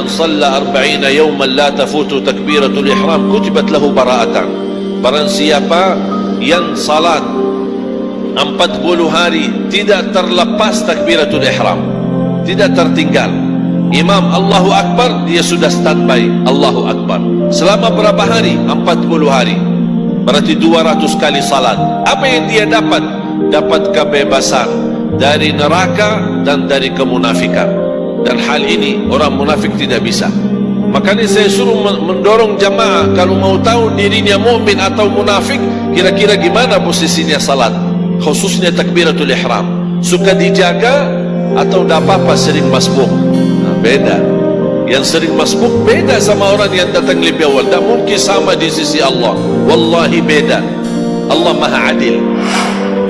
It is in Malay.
man salla arba'ina yawman la tafutu takbiratul ihram kutibat lahu bara'atan. Barang siapa yang salat 40 hari tidak terlepas takbiratul ihram tidak tertinggal imam Allahu Akbar dia sudah standby Allahu Akbar. Selama berapa hari? 40 hari. Berarti 200 kali salat. Apa yang dia dapat? Dapat kebebasan dari neraka dan dari kemunafikan dan hal ini orang munafik tidak bisa. Makanya saya suruh mendorong jamaah kalau mau tahu dirinya mu'min atau munafik kira-kira gimana posisinya salat? Khususnya takbiratul ihram. Suka dijaga atau tidak apa-apa sering masbuk? Nah, beda. Yang sering masbuk beda sama orang yang datang lebih awal. Tak mungkin sama di sisi Allah. Wallahi beda. Allah maha adil